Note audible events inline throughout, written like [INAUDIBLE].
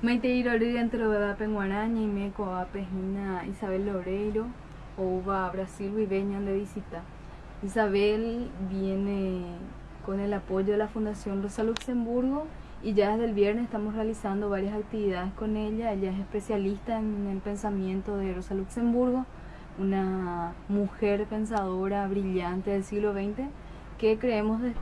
Maite dentro de Penguaraña y Meco a Pejina Isabel Loreiro o va a Brasil y venían de visita. Isabel viene con el apoyo de la Fundación Rosa Luxemburgo y ya desde el viernes estamos realizando varias actividades con ella. Ella es especialista en el pensamiento de Rosa Luxemburgo, una mujer pensadora brillante del siglo XX que creemos de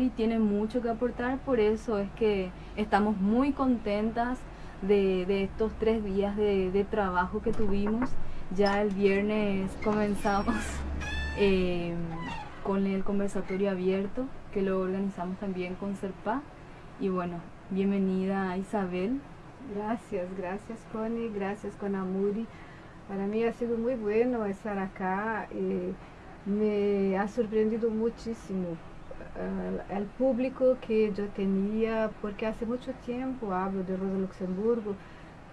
y tiene mucho que aportar, por eso es que estamos muy contentas de, estos tres días de, trabajo que tuvimos. Ya el viernes comenzamos [LAUGHS] eh, con el conversatorio abierto que lo organizamos también con Serpa. Y bueno, bienvenida Isabel. Gracias, gracias Connie, gracias con Amuri. Para mí ha sido muy bueno estar acá. Eh, me ha sorprendido muchísimo el público que yo tenía, porque hace mucho tiempo hablo de Rosa Luxemburgo.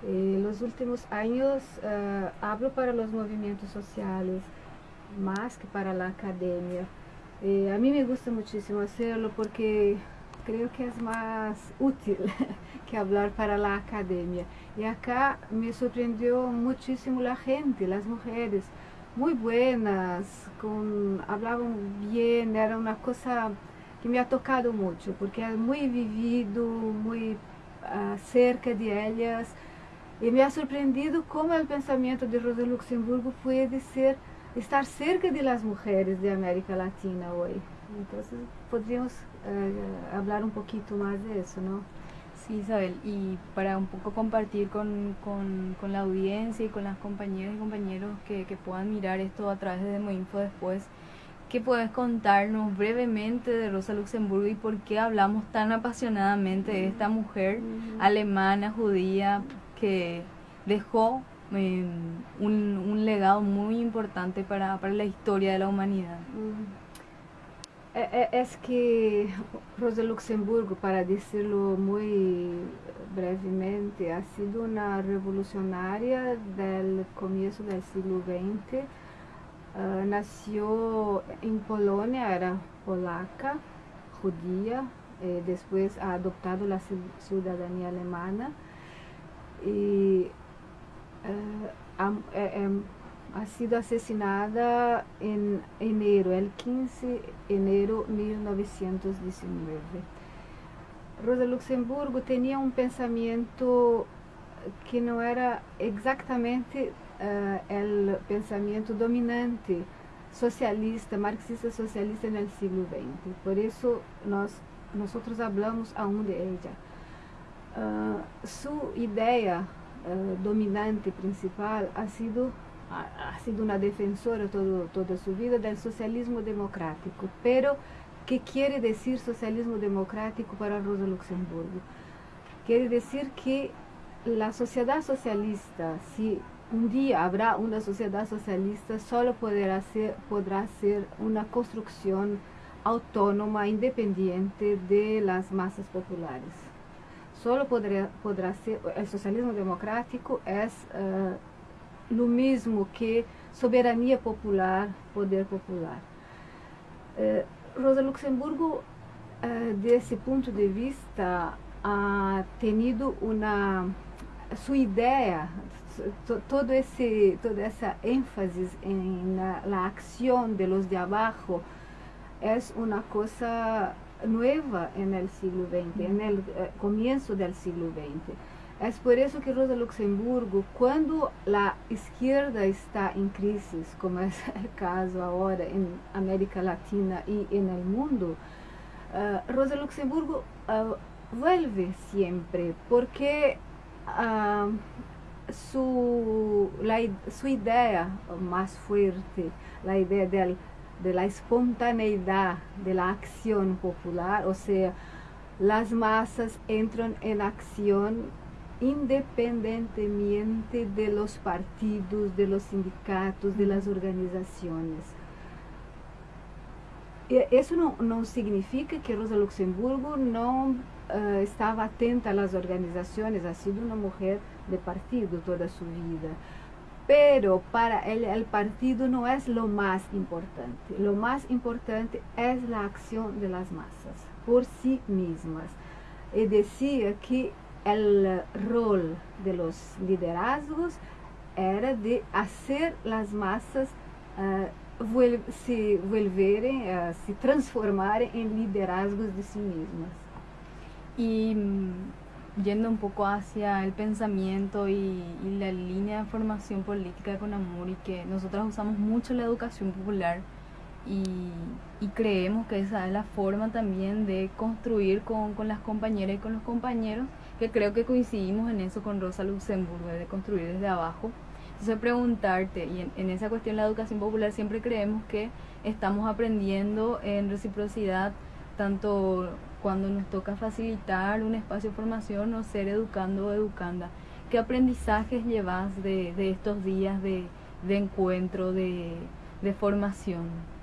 En los últimos años uh, hablo para los movimientos sociales más que para la academia. Eh, a mí me gusta muchísimo hacerlo porque creo que es más útil [LAUGHS] que hablar para la academia. Y acá me sorprendió muchísimo la gente, las mujeres, muy buenas, con, hablaban bien, era una cosa que me ha tocado mucho, porque es muy vivido, muy uh, cerca de ellas, y me ha sorprendido cómo el pensamiento de Rosa Luxemburgo puede ser, estar cerca de las mujeres de América Latina hoy. Entonces podríamos uh, hablar un poquito más de eso, ¿no? Sí, Isabel, y para un poco compartir con, la audiencia y con las compañeras y compañeros que, puedan mirar esto a través de Demoinfo después, ¿qué puedes contarnos brevemente de Rosa Luxemburgo y por qué hablamos tan apasionadamente de esta mujer alemana, judía, que dejó em, un, legado muy importante para, la historia de la humanidad? É que Rosa Luxemburgo, para decirlo muy brevemente, ha sido una revolucionaria del comienzo del siglo XX. Uh, nació en Polonia, era polaca, judía, eh, después ha adoptado la ciudadanía alemana y uh, ha sido asesinada en enero, el 15 de enero de 1919. Rosa Luxemburgo tenía un pensamiento que no era exactamente uh, el pensamiento dominante socialista, marxista socialista en el siglo XX. Por eso nos, nosotros hablamos aún de ella. Uh, su idea uh, dominante principal ha sido ha, sido una defensora todo, toda su vida del socialismo democrático. Pero, ¿qué quiere decir socialismo democrático para Rosa Luxemburgo? Quiere decir que la sociedad socialista, si un día habrá una sociedad socialista, solo podrá ser, podrá ser una construcción autónoma, independiente de las masas populares. Solo podrá, podrá ser, el socialismo democrático es uh, lo mesmo que soberania popular, poder popular. Eh, Rosa Luxemburgo, eh, desse ponto de vista, ha tenido uma sua ideia, todo esse, toda essa ênfase na, la acción de los de abajo é uma coisa nova no siglo XX, no eh, começo do siglo XX. Es por eso que Rosa Luxemburgo, cuando la izquierda está en crisis, como es [LAUGHS] el caso ahora en América Latina en el mundo, uh, Rosa Luxemburgo uh, vuelve siempre porque uh, su, la, su idea más fuerte, la idea del, de la espontaneidad de la acción popular, o sea, las masas entran en acción independientemente de los partidos, de los sindicatos, de las organizaciones. Eso no, no significa que Rosa Luxemburgo no uh, estaba atenta a las organizaciones, ha sido una mujer de partido toda su vida. Pero para él el partido no es lo más importante. Lo más importante es la acción de las masas por sí mismas. Y decía que el rol de los liderazgos era de hacer las masas uh, se volverem, uh, se transformarem em liderazgos de si mismas. Y mm, yendo un poco hacia el pensamiento y, y, la línea de formación política de Conamuri, que nosotros usamos mucho la educación popular y, y, creemos que esa es la forma también de construir con, con, las compañeras y con los compañeros, que creo que coincidimos en eso con Rosa Luxemburgo, de construir desde abajo. Entonces preguntarte, y en, esa cuestión la educación popular siempre creemos que estamos aprendiendo en reciprocidad, tanto cuando nos toca facilitar un espacio de formación o ser educando o educanda. ¿Qué aprendizajes llevas de, de estos días de, de encuentro, de, de formación?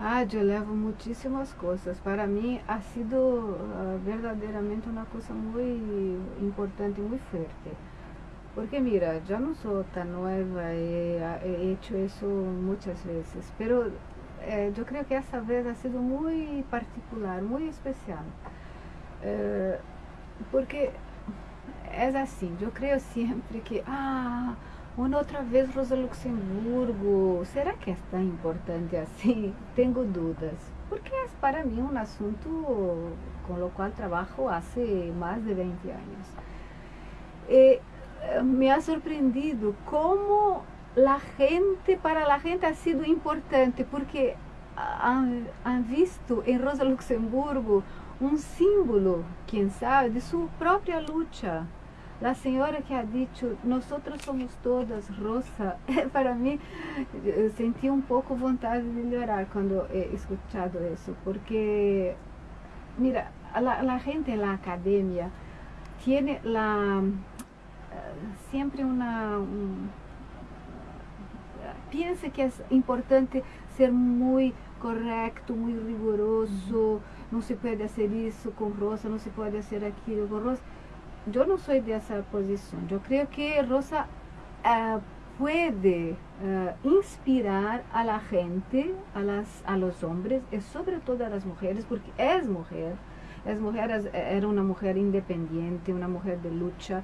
Ah, eu levo muitíssimas coisas. Para mim, ha sido uh, verdadeiramente uma coisa muito importante e muito forte. Porque mira, yo no soy tan nueva, he, he hecho eso muchas veces, pero eh, yo creo que esta vez ha sido muy particular, muy especial. Eh, porque es así, yo creo siempre que, ah, una otra vez Rosa Luxemburgo, ¿será que es tan importante así? [LAUGHS] Tengo dudas, porque es para mí un asunto con lo cual trabajo hace más de 20 años. Eh, me ha sorprendido como la gente, para la gente ha sido importante, porque han, han visto en Rosa Luxemburgo un símbolo, quién sabe, de su propia lucha. La señora que ha dicho, nosotros somos todas Rosa, [LAUGHS] para mí sentí un poco vontade de llorar cuando he escuchado eso, porque, mira, la, la gente en la academia tiene la siempre una... Un, piensa que es importante ser muy correcto, muy riguroso, no se puede hacer eso con Rosa, no se puede hacer aquello con Rosa. Yo no soy de esa posición. Yo creo que Rosa uh, puede uh, inspirar a la gente, a, las, a los hombres y sobre todo a las mujeres, porque es mujer. Es mujer, es, era una mujer independiente, una mujer de lucha.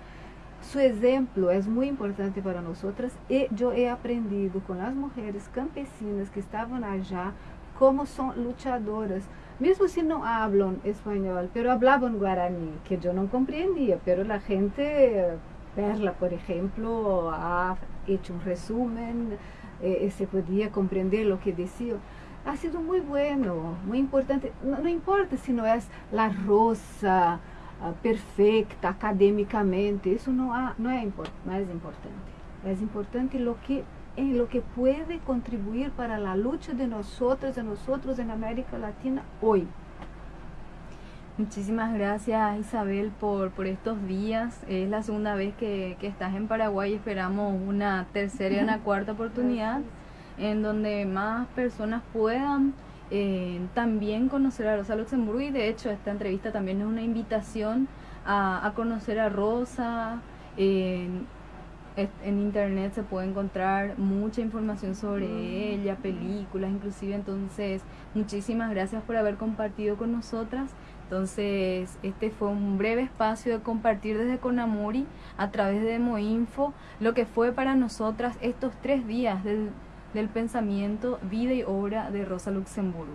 Su ejemplo es muy importante para nosotras y yo he aprendido con las mujeres campesinas que estaban allá cómo son luchadoras, mesmo si no hablan español, pero hablaban guaraní, que yo no comprendía, pero la gente, Perla por ejemplo, ha hecho un resumen eh, se podía comprender lo que decía. Ha sido muy bueno, muy importante, no, no importa si no es la rosa, uh, perfecta academicamente, isso não, há, não, é import, não é importante. É importante lo que, em lo que pode contribuir para a luta de nós outros, de nós outros em América Latina hoje. Muchísimas gracias Isabel por, por estos días. Es la segunda vez que, que estás en Paraguay y esperamos una tercera y una [LAUGHS] cuarta oportunidad en donde más personas puedan eh, también conocer a Rosa Luxemburgo y de hecho esta entrevista también es una invitación a, a conocer a Rosa. En internet se puede encontrar mucha información sobre mm. ella, películas inclusive, entonces muchísimas gracias por haber compartido con nosotras. Entonces, este fue un breve espacio de compartir desde Conamuri a través de Moinfo lo que fue para nosotras estos tres días del del pensamiento, vida y obra de Rosa Luxemburgo.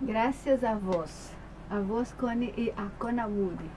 Gracias a vos, a vos Connie y a Conamudi.